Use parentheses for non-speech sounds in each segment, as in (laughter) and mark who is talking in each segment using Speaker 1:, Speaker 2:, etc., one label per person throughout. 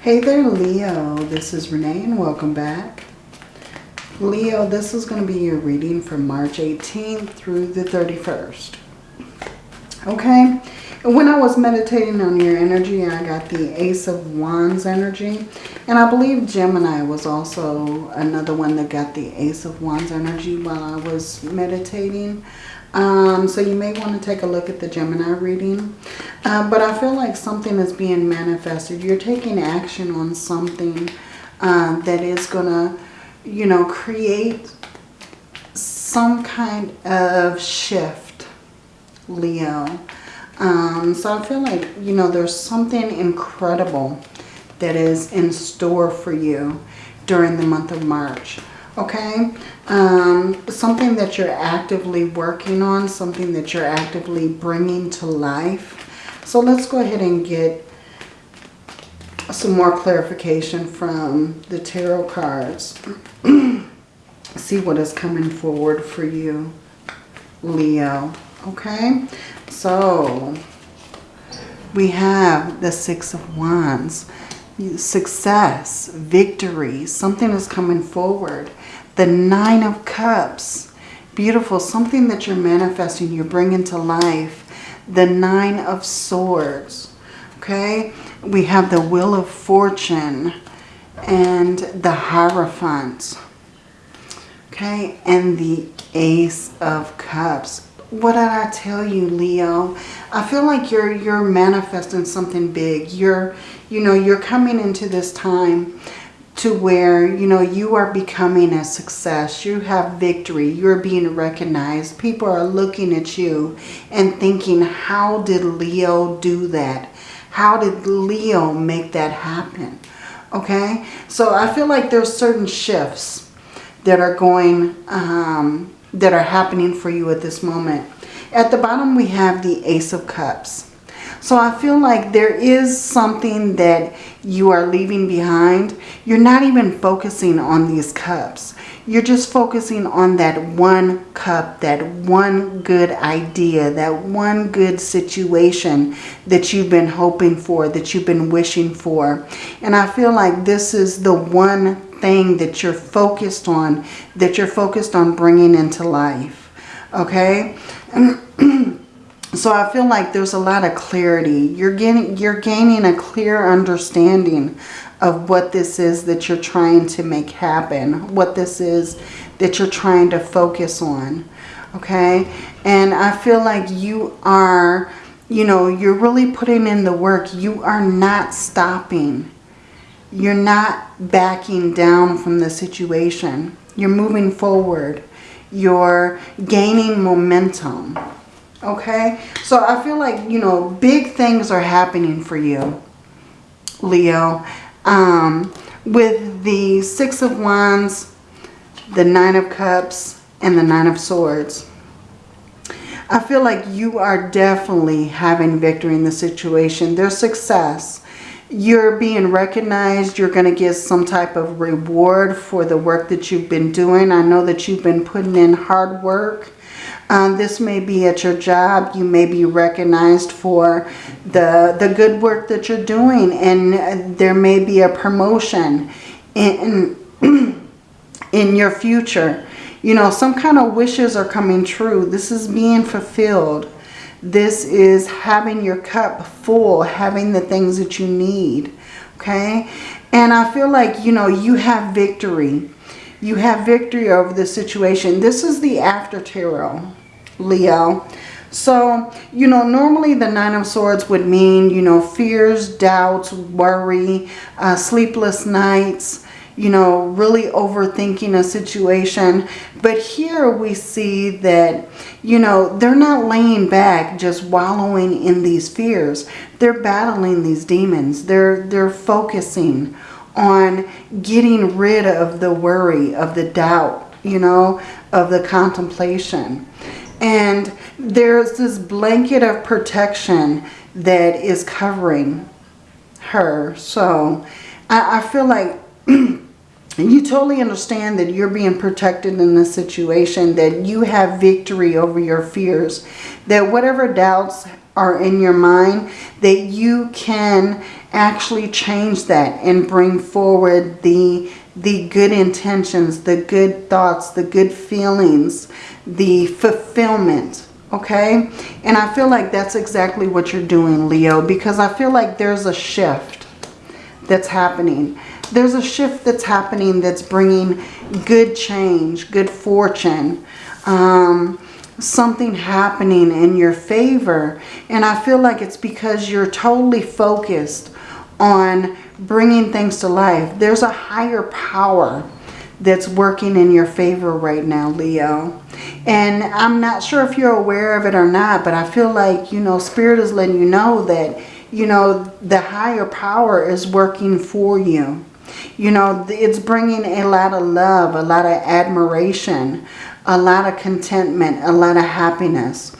Speaker 1: Hey there, Leo. This is Renee and welcome back. Leo, this is going to be your reading from March 18th through the 31st. Okay? When I was meditating on your energy, I got the Ace of Wands energy. And I believe Gemini was also another one that got the Ace of Wands energy while I was meditating. Um, so you may want to take a look at the Gemini reading. Uh, but I feel like something is being manifested. You're taking action on something uh, that is going to, you know, create some kind of shift, Leo. Um, so I feel like, you know, there's something incredible that is in store for you during the month of March. Okay? Um, something that you're actively working on, something that you're actively bringing to life. So let's go ahead and get some more clarification from the tarot cards. (clears throat) See what is coming forward for you, Leo. Okay? So, we have the Six of Wands. Success, victory, something is coming forward. The Nine of Cups, beautiful, something that you're manifesting, you're bringing to life. The Nine of Swords, okay? We have the Wheel of Fortune and the Hierophant, okay? And the Ace of Cups what did I tell you, Leo? I feel like you're you're manifesting something big. You're, you know, you're coming into this time to where, you know, you are becoming a success. You have victory. You're being recognized. People are looking at you and thinking, how did Leo do that? How did Leo make that happen? Okay? So I feel like there's certain shifts that are going um, that are happening for you at this moment. At the bottom, we have the Ace of Cups. So I feel like there is something that you are leaving behind. You're not even focusing on these cups. You're just focusing on that one cup, that one good idea, that one good situation that you've been hoping for, that you've been wishing for. And I feel like this is the one thing that you're focused on, that you're focused on bringing into life. Okay? (clears throat) so I feel like there's a lot of clarity. You're getting, you're gaining a clear understanding of what this is that you're trying to make happen. What this is that you're trying to focus on. Okay? And I feel like you are, you know, you're really putting in the work. You are not stopping you're not backing down from the situation. You're moving forward. You're gaining momentum. Okay? So I feel like, you know, big things are happening for you, Leo. Um, with the Six of Wands, the Nine of Cups, and the Nine of Swords. I feel like you are definitely having victory in the situation. There's success you're being recognized. You're going to get some type of reward for the work that you've been doing. I know that you've been putting in hard work. Um, this may be at your job. You may be recognized for the, the good work that you're doing. And there may be a promotion in, (clears throat) in your future. You know, some kind of wishes are coming true. This is being fulfilled. This is having your cup full, having the things that you need. Okay? And I feel like, you know, you have victory. You have victory over the situation. This is the after tarot, Leo. So, you know, normally the Nine of Swords would mean, you know, fears, doubts, worry, uh, sleepless nights, you know, really overthinking a situation. But here we see that, you know, they're not laying back just wallowing in these fears. They're battling these demons. They're, they're focusing on getting rid of the worry, of the doubt, you know, of the contemplation. And there's this blanket of protection that is covering her. So I, I feel like (clears throat) you totally understand that you're being protected in this situation, that you have victory over your fears, that whatever doubts are in your mind, that you can actually change that and bring forward the, the good intentions, the good thoughts, the good feelings, the fulfillment, okay? And I feel like that's exactly what you're doing, Leo, because I feel like there's a shift that's happening. There's a shift that's happening that's bringing good change, good fortune, um, something happening in your favor. And I feel like it's because you're totally focused on bringing things to life. There's a higher power that's working in your favor right now, Leo. And I'm not sure if you're aware of it or not, but I feel like, you know, Spirit is letting you know that, you know, the higher power is working for you. You know, it's bringing a lot of love, a lot of admiration, a lot of contentment, a lot of happiness.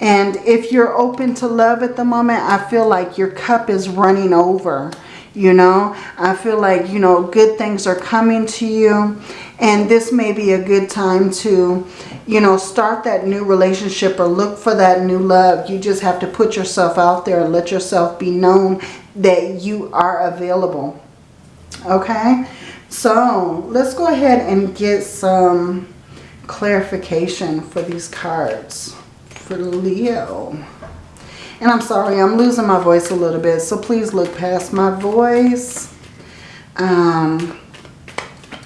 Speaker 1: And if you're open to love at the moment, I feel like your cup is running over. You know, I feel like, you know, good things are coming to you. And this may be a good time to, you know, start that new relationship or look for that new love. You just have to put yourself out there and let yourself be known that you are available. Okay, so let's go ahead and get some clarification for these cards for Leo. And I'm sorry, I'm losing my voice a little bit, so please look past my voice. Um,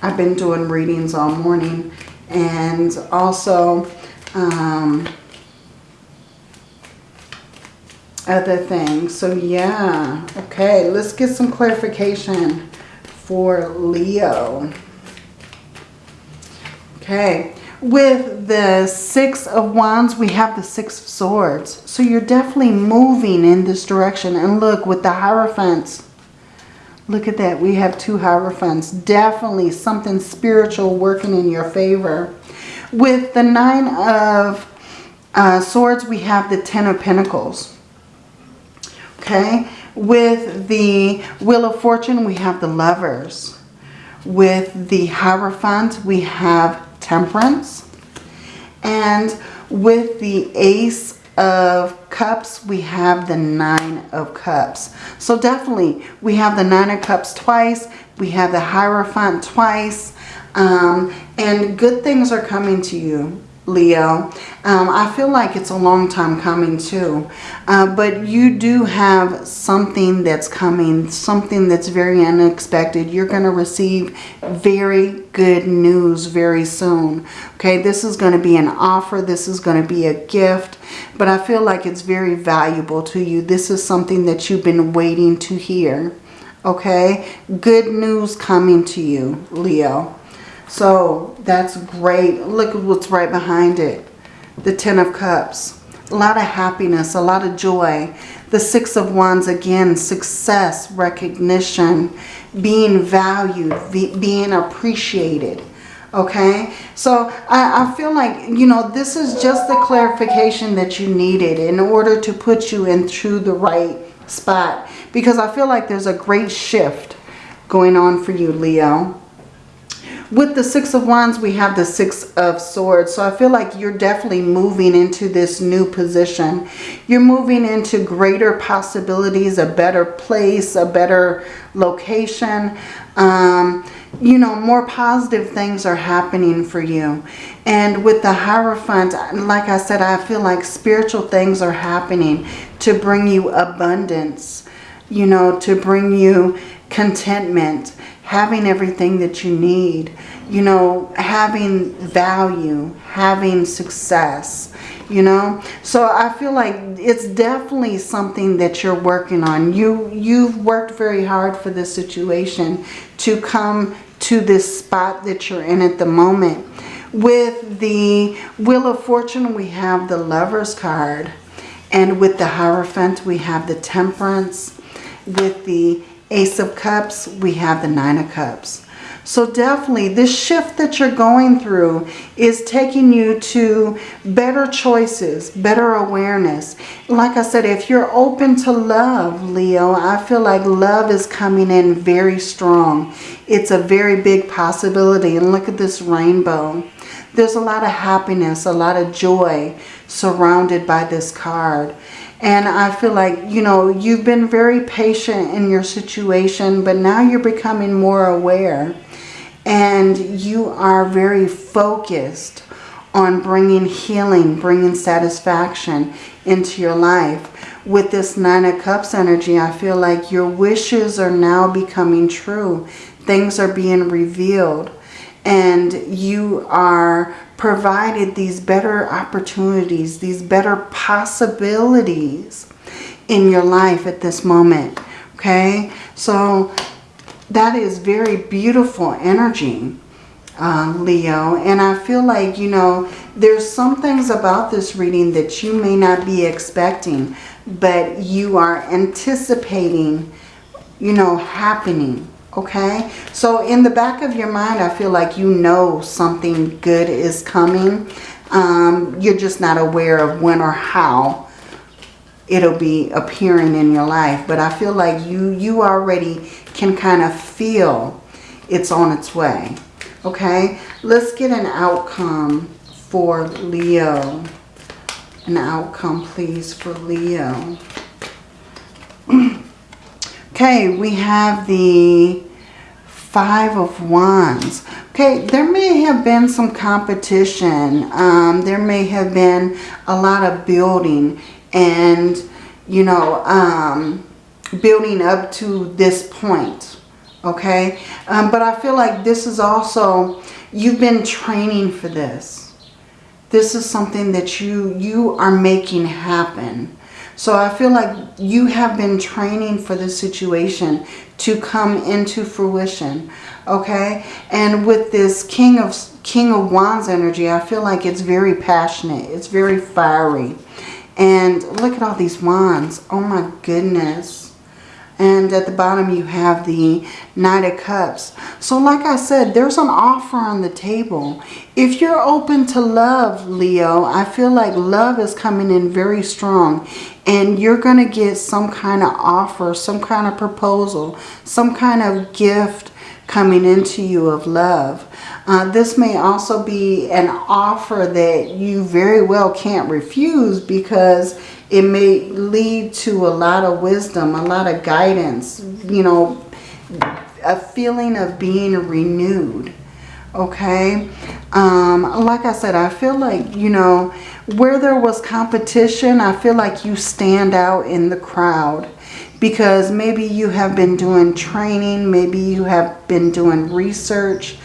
Speaker 1: I've been doing readings all morning and also um, other things. So yeah, okay, let's get some clarification for Leo. Okay, with the Six of Wands, we have the Six of Swords. So you're definitely moving in this direction. And look, with the Hierophants, look at that. We have two Hierophants. Definitely something spiritual working in your favor. With the Nine of uh, Swords, we have the Ten of Pentacles. Okay, with the Wheel of Fortune, we have the Lovers. With the Hierophant, we have Temperance. And with the Ace of Cups, we have the Nine of Cups. So definitely, we have the Nine of Cups twice. We have the Hierophant twice. Um, and good things are coming to you. Leo. Um, I feel like it's a long time coming too. Uh, but you do have something that's coming, something that's very unexpected. You're going to receive very good news very soon. Okay, this is going to be an offer. This is going to be a gift. But I feel like it's very valuable to you. This is something that you've been waiting to hear. Okay, good news coming to you, Leo. So that's great. Look at what's right behind it. The Ten of Cups. A lot of happiness, a lot of joy. The Six of Wands, again, success, recognition, being valued, being appreciated. Okay, so I, I feel like, you know, this is just the clarification that you needed in order to put you into the right spot. Because I feel like there's a great shift going on for you, Leo. With the Six of Wands, we have the Six of Swords. So I feel like you're definitely moving into this new position. You're moving into greater possibilities, a better place, a better location. Um, you know, more positive things are happening for you. And with the Hierophant, like I said, I feel like spiritual things are happening to bring you abundance, you know, to bring you contentment, having everything that you need, you know, having value, having success, you know. So I feel like it's definitely something that you're working on. You, you've worked very hard for this situation to come to this spot that you're in at the moment. With the Wheel of Fortune, we have the Lover's card. And with the Hierophant, we have the Temperance. With the Ace of Cups, we have the Nine of Cups. So definitely this shift that you're going through is taking you to better choices, better awareness. Like I said, if you're open to love, Leo, I feel like love is coming in very strong. It's a very big possibility. And look at this rainbow. There's a lot of happiness, a lot of joy surrounded by this card. And I feel like, you know, you've been very patient in your situation, but now you're becoming more aware. And you are very focused on bringing healing, bringing satisfaction into your life. With this Nine of Cups energy, I feel like your wishes are now becoming true. Things are being revealed. And you are provided these better opportunities, these better possibilities in your life at this moment. Okay, so that is very beautiful energy, uh, Leo. And I feel like, you know, there's some things about this reading that you may not be expecting, but you are anticipating, you know, happening okay? So in the back of your mind, I feel like you know something good is coming. Um, you're just not aware of when or how it'll be appearing in your life. But I feel like you, you already can kind of feel it's on its way, okay? Let's get an outcome for Leo. An outcome, please, for Leo. Okay, we have the Five of Wands. Okay, there may have been some competition. Um, there may have been a lot of building and, you know, um, building up to this point. Okay, um, but I feel like this is also, you've been training for this. This is something that you, you are making happen. So I feel like you have been training for this situation to come into fruition. Okay? And with this King of King of Wands energy, I feel like it's very passionate. It's very fiery. And look at all these wands. Oh my goodness. And at the bottom you have the Knight of Cups. So like I said, there's an offer on the table. If you're open to love, Leo, I feel like love is coming in very strong. And you're going to get some kind of offer, some kind of proposal, some kind of gift coming into you of love. Uh, this may also be an offer that you very well can't refuse because it may lead to a lot of wisdom, a lot of guidance, you know, a feeling of being renewed. Okay. Um, like I said, I feel like, you know, where there was competition, I feel like you stand out in the crowd because maybe you have been doing training, maybe you have been doing research,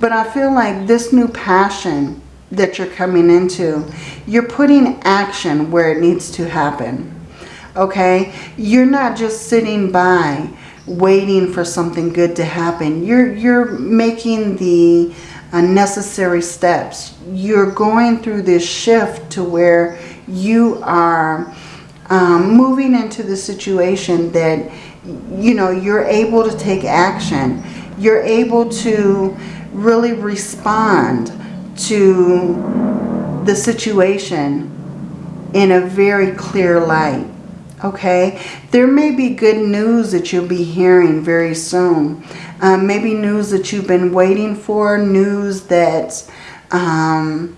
Speaker 1: but I feel like this new passion that you're coming into, you're putting action where it needs to happen. Okay? You're not just sitting by waiting for something good to happen. You're, you're making the necessary steps. You're going through this shift to where you are um, moving into the situation that, you know, you're able to take action. You're able to really respond to the situation in a very clear light. Okay, there may be good news that you'll be hearing very soon. Um, maybe news that you've been waiting for, news that um,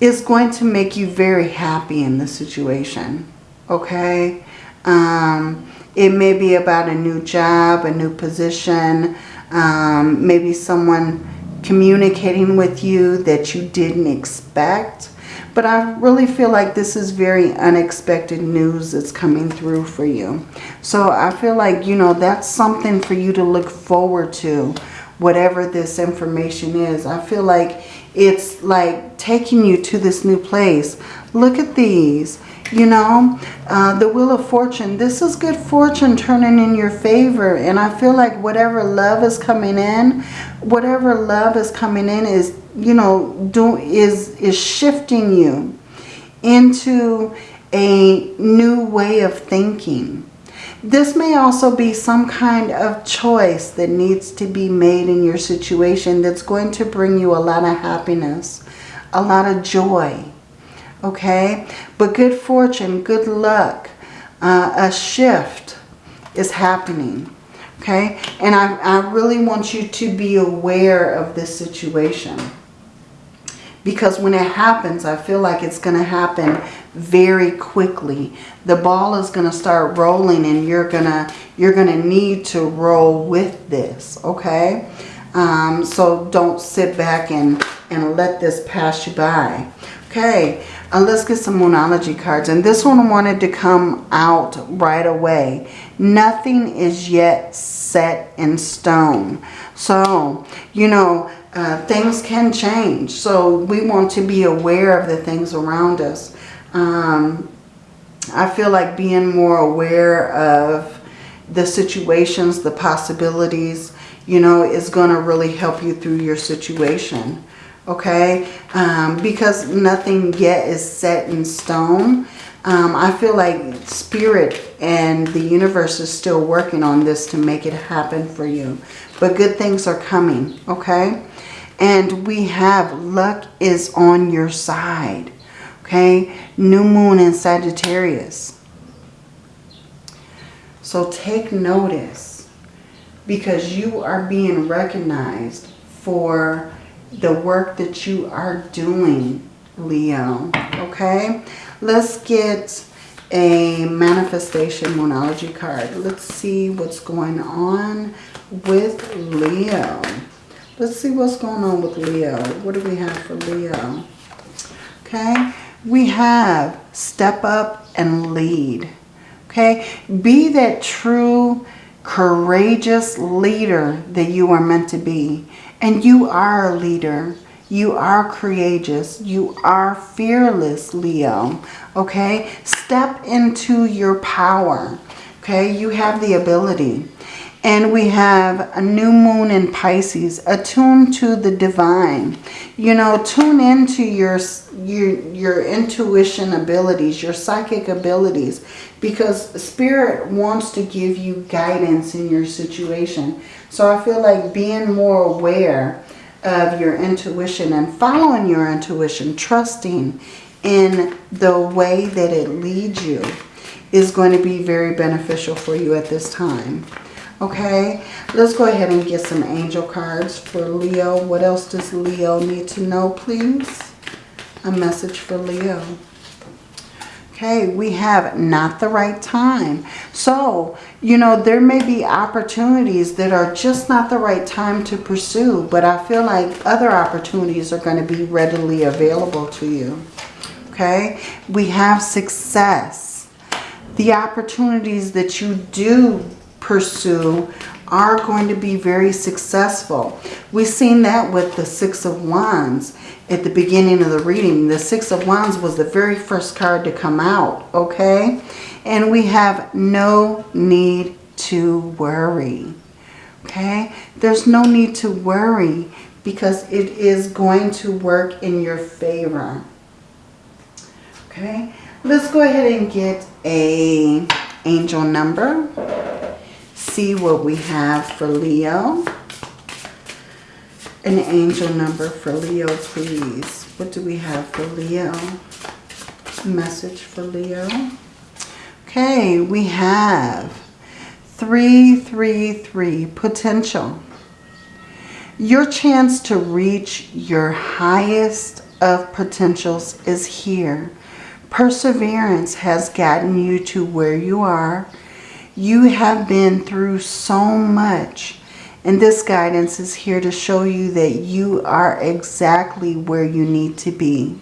Speaker 1: is going to make you very happy in the situation. Okay, um, it may be about a new job, a new position, um, maybe someone communicating with you that you didn't expect. But I really feel like this is very unexpected news that's coming through for you. So I feel like, you know, that's something for you to look forward to, whatever this information is. I feel like it's like taking you to this new place. Look at these. You know, uh, the Wheel of Fortune. This is good fortune turning in your favor. And I feel like whatever love is coming in, whatever love is coming in is, you know, do, is, is shifting you into a new way of thinking. This may also be some kind of choice that needs to be made in your situation that's going to bring you a lot of happiness, a lot of joy okay? But good fortune, good luck, uh, a shift is happening, okay? And I, I really want you to be aware of this situation Because when it happens, I feel like it's going to happen very quickly. The ball is going to start rolling and you're going to you're going to need to roll with this, okay? Um, so don't sit back and, and let this pass you by. Okay, uh, let's get some Moonology cards. And this one wanted to come out right away. Nothing is yet set in stone. So, you know, uh, things can change. So we want to be aware of the things around us. Um, I feel like being more aware of the situations, the possibilities, you know, is going to really help you through your situation. Okay? Um, because nothing yet is set in stone. Um, I feel like spirit and the universe is still working on this to make it happen for you. But good things are coming. Okay? And we have luck is on your side. Okay? New moon in Sagittarius. So take notice because you are being recognized for the work that you are doing, Leo. Okay? Let's get a manifestation moonology card. Let's see what's going on with Leo. Let's see what's going on with Leo. What do we have for Leo? Okay? We have step up and lead. Okay? Be that true, courageous leader that you are meant to be. And you are a leader. You are courageous. You are fearless, Leo. Okay? Step into your power. Okay? You have the ability. And we have a new moon in Pisces, attuned to the divine. You know, tune into your, your, your intuition abilities, your psychic abilities, because Spirit wants to give you guidance in your situation. So I feel like being more aware of your intuition and following your intuition, trusting in the way that it leads you is going to be very beneficial for you at this time. Okay, let's go ahead and get some angel cards for Leo. What else does Leo need to know, please? A message for Leo. Okay, we have not the right time. So, you know, there may be opportunities that are just not the right time to pursue, but I feel like other opportunities are going to be readily available to you. Okay, we have success. The opportunities that you do pursue are going to be very successful. We've seen that with the Six of Wands at the beginning of the reading. The Six of Wands was the very first card to come out, okay? And we have no need to worry, okay? There's no need to worry because it is going to work in your favor, okay? Let's go ahead and get a angel number see what we have for Leo. An angel number for Leo, please. What do we have for Leo? Message for Leo. Okay, we have 333, potential. Your chance to reach your highest of potentials is here. Perseverance has gotten you to where you are you have been through so much. And this guidance is here to show you that you are exactly where you need to be.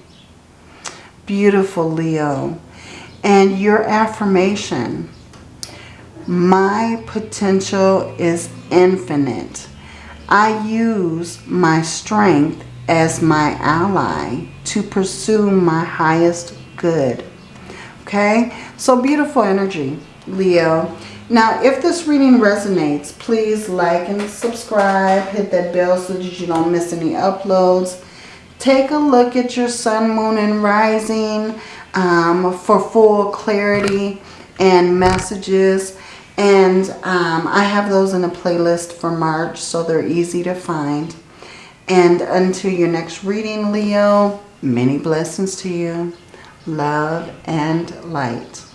Speaker 1: Beautiful, Leo. And your affirmation, my potential is infinite. I use my strength as my ally to pursue my highest good. Okay? So beautiful energy. Leo. Now, if this reading resonates, please like and subscribe. Hit that bell so that you don't miss any uploads. Take a look at your sun, moon, and rising um, for full clarity and messages. And um, I have those in a playlist for March, so they're easy to find. And until your next reading, Leo, many blessings to you. Love and light.